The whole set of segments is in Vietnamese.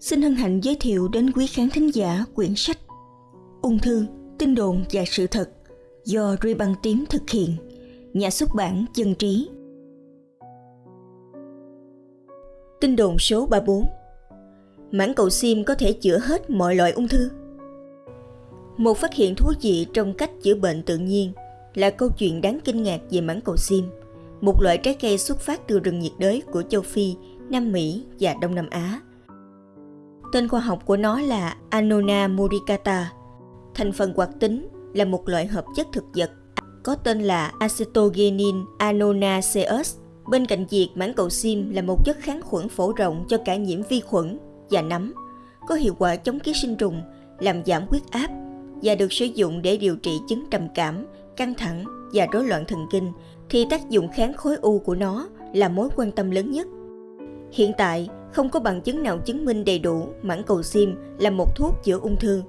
xin hân hạnh giới thiệu đến quý khán thính giả quyển sách Ung thư, tin đồn và sự thật do Ruy Băng Tím thực hiện, nhà xuất bản Dân Trí. Tin đồn số 34 Mãn cầu sim có thể chữa hết mọi loại ung thư. Một phát hiện thú vị trong cách chữa bệnh tự nhiên là câu chuyện đáng kinh ngạc về mãn cầu sim, một loại trái cây xuất phát từ rừng nhiệt đới của châu Phi, Nam Mỹ và Đông Nam Á – Tên khoa học của nó là Anona muricata. Thành phần hoạt tính là một loại hợp chất thực vật có tên là acetogenin anonaceus. Bên cạnh việc mảng cầu sim là một chất kháng khuẩn phổ rộng cho cả nhiễm vi khuẩn và nấm, có hiệu quả chống ký sinh trùng, làm giảm huyết áp và được sử dụng để điều trị chứng trầm cảm, căng thẳng và rối loạn thần kinh, thì tác dụng kháng khối u của nó là mối quan tâm lớn nhất. Hiện tại, không có bằng chứng nào chứng minh đầy đủ mãn cầu sim là một thuốc chữa ung thư.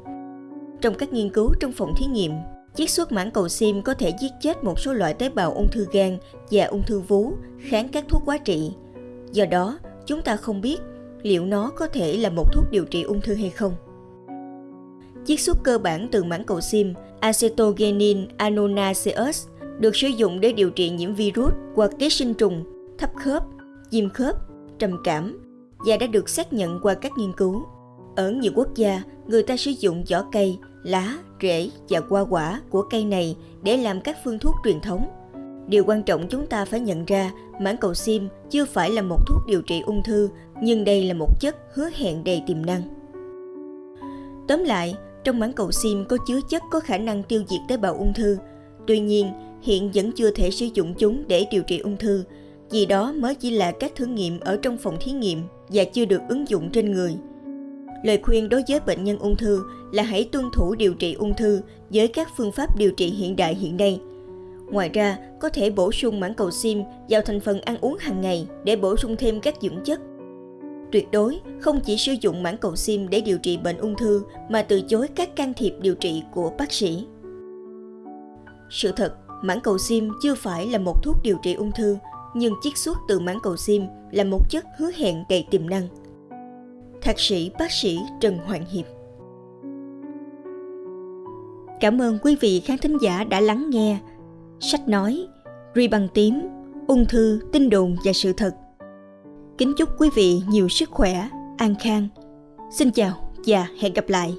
Trong các nghiên cứu trong phòng thí nghiệm, chiết xuất mãn cầu sim có thể giết chết một số loại tế bào ung thư gan và ung thư vú kháng các thuốc quá trị. Do đó, chúng ta không biết liệu nó có thể là một thuốc điều trị ung thư hay không. Chiết xuất cơ bản từ mãn cầu sim acetogenin anonaceus được sử dụng để điều trị nhiễm virus hoặc ký sinh trùng, thấp khớp, viêm khớp, trầm cảm và đã được xác nhận qua các nghiên cứu. Ở nhiều quốc gia, người ta sử dụng vỏ cây, lá, rễ và hoa quả của cây này để làm các phương thuốc truyền thống. Điều quan trọng chúng ta phải nhận ra, mãn cầu sim chưa phải là một thuốc điều trị ung thư, nhưng đây là một chất hứa hẹn đầy tiềm năng. Tóm lại, trong mãn cầu sim có chứa chất có khả năng tiêu diệt tế bào ung thư. Tuy nhiên, hiện vẫn chưa thể sử dụng chúng để điều trị ung thư, vì đó mới chỉ là các thử nghiệm ở trong phòng thí nghiệm và chưa được ứng dụng trên người. Lời khuyên đối với bệnh nhân ung thư là hãy tuân thủ điều trị ung thư với các phương pháp điều trị hiện đại hiện nay. Ngoài ra, có thể bổ sung mảng cầu sim vào thành phần ăn uống hàng ngày để bổ sung thêm các dưỡng chất. Tuyệt đối không chỉ sử dụng mảng cầu sim để điều trị bệnh ung thư mà từ chối các can thiệp điều trị của bác sĩ. Sự thật, mảng cầu sim chưa phải là một thuốc điều trị ung thư nhưng chiết xuất từ mảng cầu sim là một chất hứa hẹn đầy tiềm năng. Thạc sĩ bác sĩ Trần Hoàng Hiệp Cảm ơn quý vị khán thính giả đã lắng nghe Sách nói, Ri bằng tím, ung thư, tin đồn và sự thật. Kính chúc quý vị nhiều sức khỏe, an khang. Xin chào và hẹn gặp lại.